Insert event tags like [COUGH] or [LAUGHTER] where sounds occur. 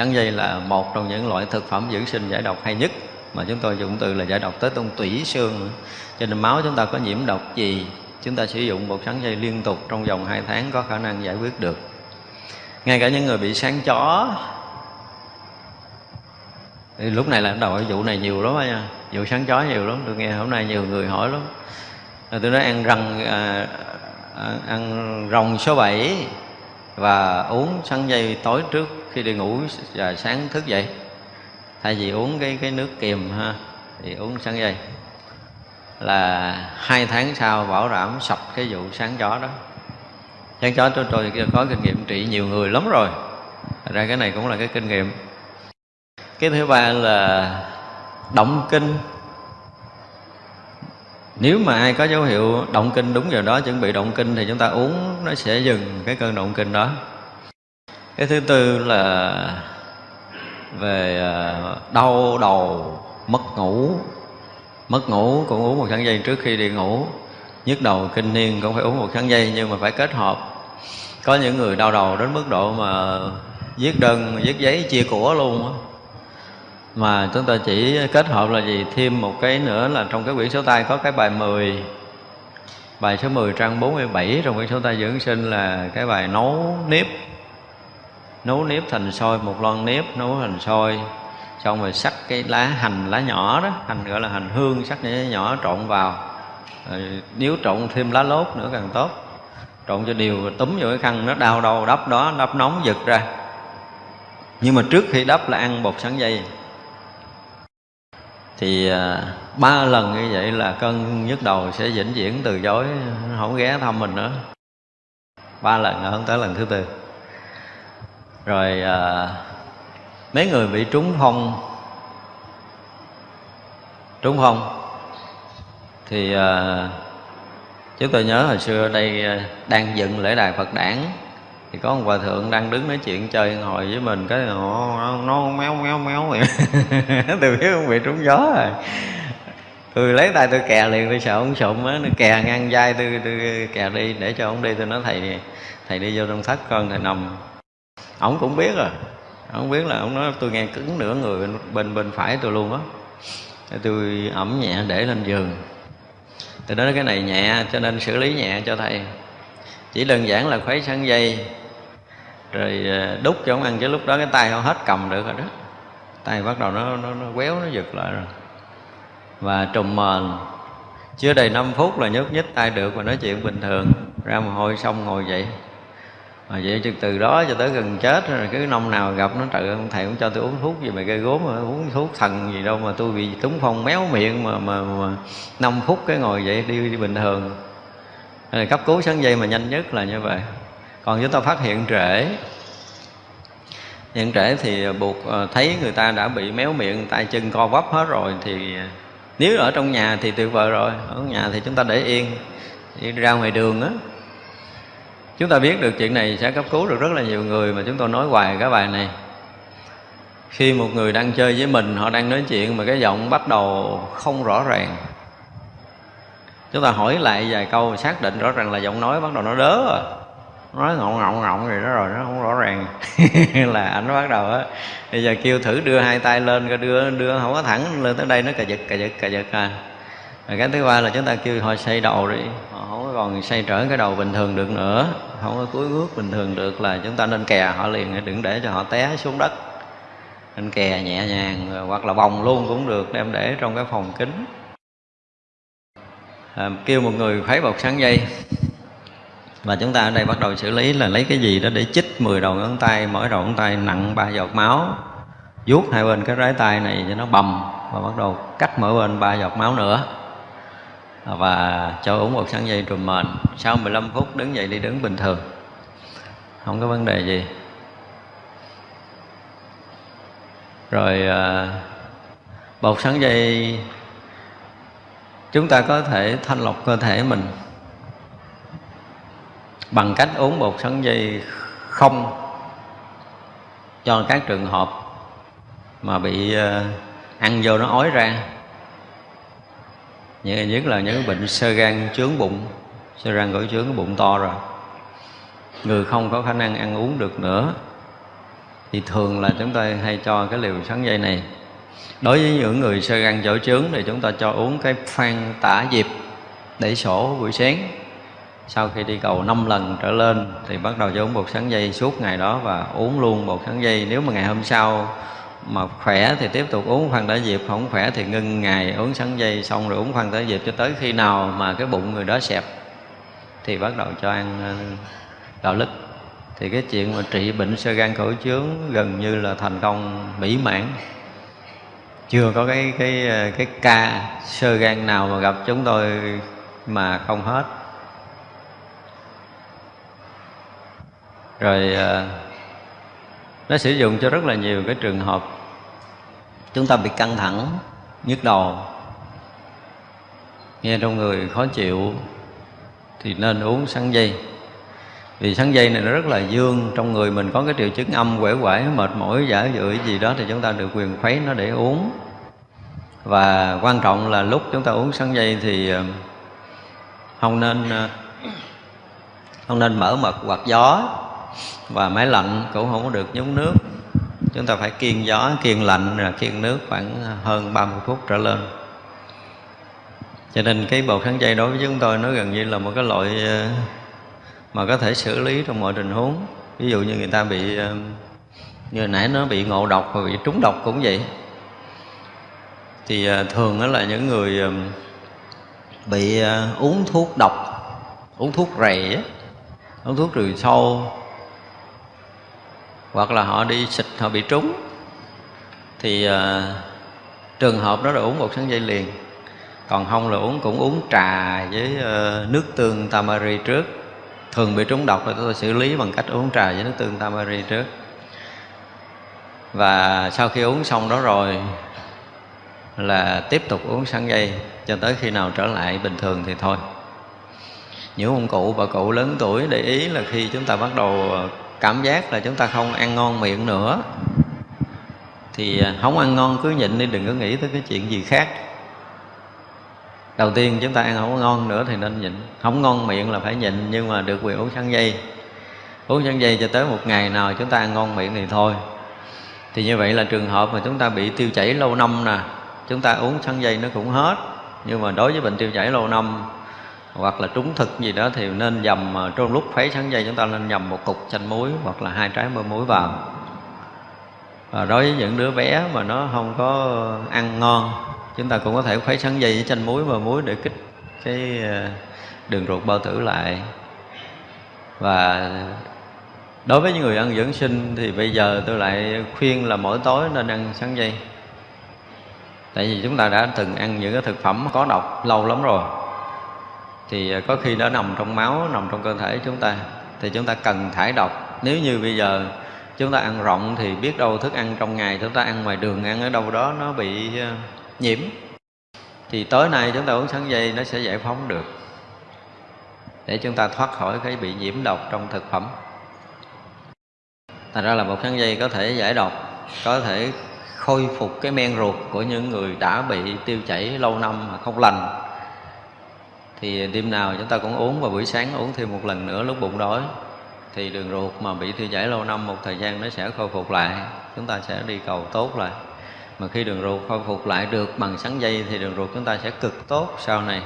sắn dây là một trong những loại thực phẩm dưỡng sinh giải độc hay nhất mà chúng tôi dùng từ là giải độc tới tông tủy xương cho nên máu chúng ta có nhiễm độc gì chúng ta sử dụng bột sắn dây liên tục trong vòng 2 tháng có khả năng giải quyết được. Ngay cả những người bị sáng chó thì lúc này là đầu cái vụ này nhiều lắm nha. Vụ sáng chó nhiều lắm tôi nghe hôm nay nhiều người hỏi lắm. Tôi nói ăn răng à, à ăn rồng số 7 và uống sắn dây tối trước khi đi ngủ và sáng thức dậy. Thay vì uống cái cái nước kiềm ha thì uống sắn dây. Là hai tháng sau bảo đảm sập cái vụ sáng chó đó. Sáng chó tôi, tôi có kinh nghiệm trị nhiều người lắm rồi. Ra cái này cũng là cái kinh nghiệm. Cái thứ ba là động kinh nếu mà ai có dấu hiệu động kinh đúng giờ đó, chuẩn bị động kinh thì chúng ta uống, nó sẽ dừng cái cơn động kinh đó. Cái thứ tư là về à, đau đầu, mất ngủ. Mất ngủ cũng uống một sắn dây trước khi đi ngủ. Nhức đầu kinh niên cũng phải uống một sắn dây nhưng mà phải kết hợp. Có những người đau đầu đến mức độ mà viết đơn, viết giấy chia của luôn á mà chúng ta chỉ kết hợp là gì? Thêm một cái nữa là trong cái quyển số tay có cái bài 10 bài số 10 trang 47 trong quyển số tay dưỡng sinh là cái bài nấu nếp. Nấu nếp thành sôi, một lon nếp nấu thành sôi. Xong rồi sắc cái lá hành, lá nhỏ đó. Hành gọi là hành hương, sắc nhỏ nhỏ trộn vào. Rồi nếu trộn thêm lá lốt nữa càng tốt. Trộn cho đều, túm vô cái khăn, nó đau đầu, đắp đó, đắp nóng giật ra. Nhưng mà trước khi đắp là ăn bột sắn dây thì à, ba lần như vậy là cơn nhức đầu sẽ vĩnh viễn từ chối không ghé thăm mình nữa. Ba lần không tới lần thứ tư. Rồi à, mấy người bị trúng phong trúng phong thì à, chúng tôi nhớ hồi xưa ở đây à, đang dựng lễ đài Phật đản thì có một hòa thượng đang đứng nói chuyện chơi ngồi với mình cái nó, nó méo méo méo vậy. [LAUGHS] Từ biết không bị trúng gió rồi. Tôi lấy tay tôi kè liền tôi sợ ông sụm á nó kè ngang vai tôi tôi kè đi để cho ông đi tôi nói thầy thầy đi vô trong thất con thầy nằm. Ổng cũng biết rồi. Ổng biết là ông nói tôi nghe cứng nửa người bên bên, bên phải tôi luôn á. Tôi ẩm nhẹ để lên giường. Tôi nói cái này nhẹ cho nên xử lý nhẹ cho thầy. Chỉ đơn giản là khuấy sắn dây rồi ờ, đút cho ông ăn chứ lúc đó cái tay không hết cầm được rồi đó. Tay bắt đầu nó nó, nó quéo nó giật lại rồi. Và trùm mền. Chưa đầy 5 phút là nhúc nhích tay được và nói chuyện bình thường. Ra mồ hôi xong ngồi dậy. Mà vậy từ từ đó cho tới gần chết rồi cái năm nào gặp nó trời ông thầy cũng cho tôi uống thuốc gì mà gây gốm mà uống thuốc thần gì đâu mà tôi bị túng phong méo miệng mà mà, mà 5 phút cái ngồi dậy đi, đi bình thường. Rồi cấp cứu sáng dây mà nhanh nhất là như vậy còn chúng ta phát hiện trễ. Hiện trễ thì buộc ờ, thấy người ta đã bị méo miệng, tay chân co vấp hết rồi thì ờ, nếu ở trong nhà thì tuyệt vời rồi, ở nhà thì chúng ta để yên, đi ra ngoài đường á. Chúng ta biết được chuyện này sẽ cấp cứu được rất là nhiều người mà chúng tôi nói hoài cái bài này. Khi một người đang chơi với mình, họ đang nói chuyện mà cái giọng bắt đầu không rõ ràng. Chúng ta hỏi lại vài câu, xác định rõ ràng là giọng nói bắt đầu nó đớ rồi nói ngọng ngọng ngọng rồi đó rồi nó không rõ ràng. [LAUGHS] Là ảnh bắt đầu á. Bây giờ kêu thử đưa hai tay lên coi đưa đưa không có thẳng lên tới đây nó cà giật cà giật cà giật à. Rồi cái thứ ba là chúng ta kêu họ xây đầu đi. Họ không có còn xây trở cái đầu bình thường được nữa. Không có cúi bước bình thường được là chúng ta nên kè họ liền đừng để cho họ té xuống đất. Nên kè nhẹ nhàng hoặc là vòng luôn cũng được đem để trong cái phòng kính. À, kêu một người khuấy bột sáng dây và chúng ta ở đây bắt đầu xử lý là lấy cái gì đó để chích 10 đầu ngón tay, mỗi đầu ngón tay nặng ba giọt máu, vuốt hai bên cái rái tay này cho nó bầm và bắt đầu cắt mỗi bên ba giọt máu nữa. Và cho uống một sáng dây trùm mền, sau 15 phút đứng dậy đi đứng bình thường, không có vấn đề gì. Rồi à, bột sáng dây, chúng ta có thể thanh lọc cơ thể mình bằng cách uống bột sắn dây không cho các trường hợp mà bị ờ, ăn vô nó ói ra. Như, nhất là những bệnh sơ gan chướng bụng, sơ gan cổ chướng cái bụng to rồi. Người không có khả năng ăn uống được nữa. Thì thường là chúng ta hay cho cái liều sắn dây này. Đối với những người sơ gan chỗ trướng thì chúng ta cho uống cái phan tả diệp để sổ buổi sáng sau khi đi cầu 5 lần trở lên, thì bắt đầu cho uống bột sắn dây suốt ngày đó và uống luôn bột sắn dây. Nếu mà ngày hôm sau mà khỏe thì tiếp tục uống khoan tả diệp, không khỏe thì ngưng ngày uống sắn dây xong rồi uống khoan tả diệp cho tới khi nào mà cái bụng người đó xẹp thì bắt đầu cho ăn ờ, gạo lứt thì cái chuyện mà trị bệnh sơ gan khẩu chướng gần như là thành công mỹ mãn. Chưa có cái cái ờ, cái ca sơ gan nào mà gặp chúng tôi mà không hết. Rồi ờ, nó sử dụng cho rất là nhiều cái trường hợp. Chúng ta bị căng thẳng nhức đầu. Nghe trong người khó chịu thì nên uống sắn dây. Vì sắn dây này nó rất là dương trong người mình có cái triệu chứng âm quể quải mệt mỏi giả dự gì đó thì chúng ta được quyền khuấy nó để uống. Và quan trọng là lúc chúng ta uống sắn dây thì ờ, không nên ờ, không nên mở mật hoặc gió và máy lạnh cũng không có được nhúng nước. Chúng ta phải kiên gió kiên lạnh là kiên nước khoảng hơn 30 phút trở lên. Cho nên cái bột sắn dây đối với chúng tôi nó gần như là một cái loại ờ, mà có thể xử lý trong mọi tình huống. Ví dụ như người ta bị ờ, như nãy nó bị ngộ độc và bị trúng độc cũng vậy. Thì ờ, thường đó là những người bị uống thuốc độc, uống thuốc rầy uống thuốc trừ sâu hoặc là họ đi xịt họ bị trúng thì à, trường hợp đó là uống một sáng dây liền. Còn không là uống cũng uống trà với uh, nước tương tamari trước. Thường bị trúng độc thì tôi xử lý bằng cách uống trà với nước tương tamari trước. Và sau khi uống xong đó rồi là tiếp tục uống sáng dây cho tới khi nào trở lại bình thường thì thôi. Những ông cụ bà cụ lớn tuổi để ý là khi chúng ta bắt đầu ờ, cảm giác là chúng ta không ăn ngon miệng nữa. Thì à, không ăn ngon cứ nhịn đi, đừng có nghĩ tới cái chuyện gì khác. Đầu tiên chúng ta ăn không ngon nữa thì nên nhịn. Không ngon miệng là phải nhịn, nhưng mà được quyền uống sắn dây. Uống sắn dây cho tới một ngày nào chúng ta ăn ngon miệng thì thôi. Thì như vậy là trường hợp mà chúng ta bị tiêu chảy lâu năm nè, chúng ta uống sắn dây nó cũng hết. Nhưng mà đối với bệnh tiêu chảy lâu năm hoặc là trúng thực gì đó thì nên dầm à, trong lúc khuấy sáng dây chúng ta nên dầm một cục chanh muối hoặc là hai trái mơ muối vào. Và đối với những đứa bé mà nó không có ăn ngon, chúng ta cũng có thể khuấy sáng dây với chanh muối mơ muối để kích cái à, đường ruột bao tử lại. Và đối với những người ăn dưỡng sinh thì bây giờ tôi lại khuyên là mỗi tối nên ăn sáng dây. Tại vì chúng ta đã từng ăn những cái thực phẩm có độc lâu lắm rồi thì à, có khi nó nằm trong máu, nằm trong cơ thể chúng ta. Thì chúng ta cần thải độc. Nếu như bây giờ chúng ta ăn rộng thì biết đâu thức ăn trong ngày chúng ta ăn ngoài đường, ăn ở đâu đó nó bị à, nhiễm. Thì tối nay chúng ta uống sáng dây nó sẽ giải phóng được. Để chúng ta thoát khỏi cái bị nhiễm độc trong thực phẩm. Thành ra là một sáng dây có thể giải độc, có thể khôi phục cái men ruột của những người đã bị tiêu chảy lâu năm mà không lành thì đêm nào chúng ta cũng uống và buổi sáng uống thêm một lần nữa lúc bụng đói. Thì đường ruột mà bị tiêu chảy lâu năm một thời gian nó sẽ khôi phục lại. Chúng ta sẽ đi cầu tốt lại. Mà khi đường ruột khôi phục lại được bằng sắn dây thì đường ruột chúng ta sẽ cực tốt sau này.